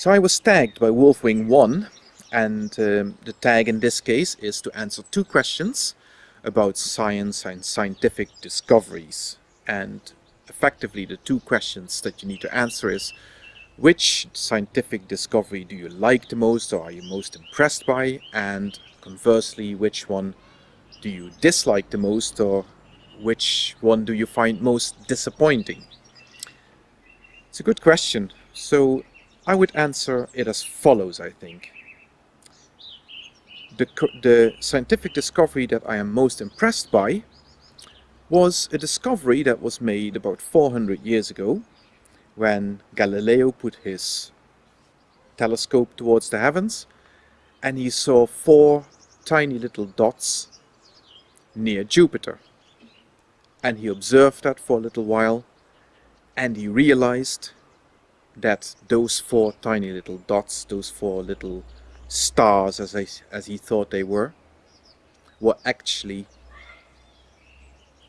So I was tagged by Wolfwing1 and um, the tag in this case is to answer two questions about science and scientific discoveries. And effectively the two questions that you need to answer is which scientific discovery do you like the most or are you most impressed by? And conversely which one do you dislike the most or which one do you find most disappointing? It's a good question. So I would answer it as follows I think the, the scientific discovery that I am most impressed by was a discovery that was made about 400 years ago when Galileo put his telescope towards the heavens and he saw four tiny little dots near Jupiter. And he observed that for a little while and he realized that those four tiny little dots, those four little stars as, I, as he thought they were, were actually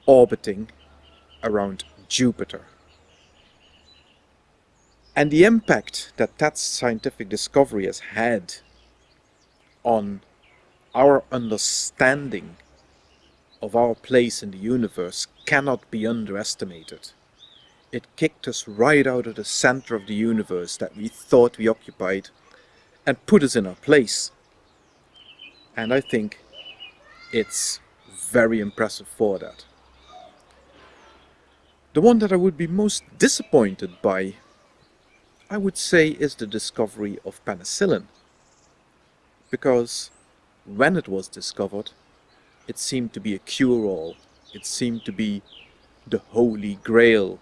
orbiting around Jupiter. And the impact that that scientific discovery has had on our understanding of our place in the universe cannot be underestimated. It kicked us right out of the center of the universe that we thought we occupied and put us in our place. And I think it's very impressive for that. The one that I would be most disappointed by, I would say, is the discovery of penicillin. Because when it was discovered, it seemed to be a cure-all. It seemed to be the holy grail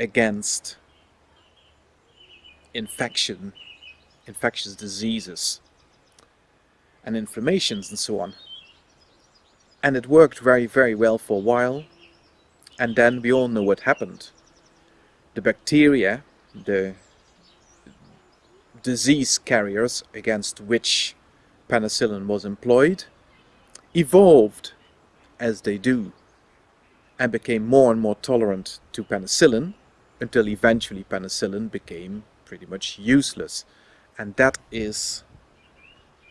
against infection infectious diseases and inflammations and so on. And it worked very, very well for a while. And then we all know what happened. The bacteria, the disease carriers against which penicillin was employed, evolved as they do and became more and more tolerant to penicillin until eventually penicillin became pretty much useless. And that is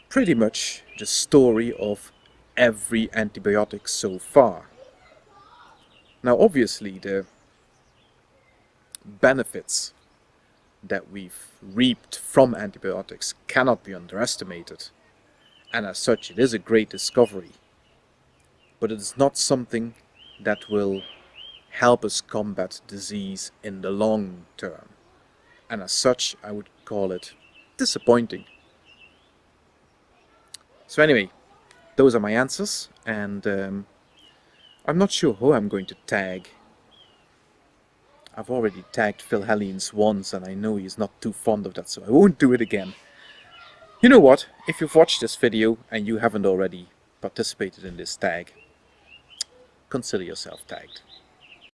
pretty much the story of every antibiotic so far. Now obviously the benefits that we've reaped from antibiotics cannot be underestimated and as such it is a great discovery but it is not something that will help us combat disease in the long term and as such I would call it disappointing. So anyway, those are my answers and um, I'm not sure who I'm going to tag. I've already tagged philhellenes once and I know he's not too fond of that so I won't do it again. You know what, if you've watched this video and you haven't already participated in this tag, consider yourself tagged.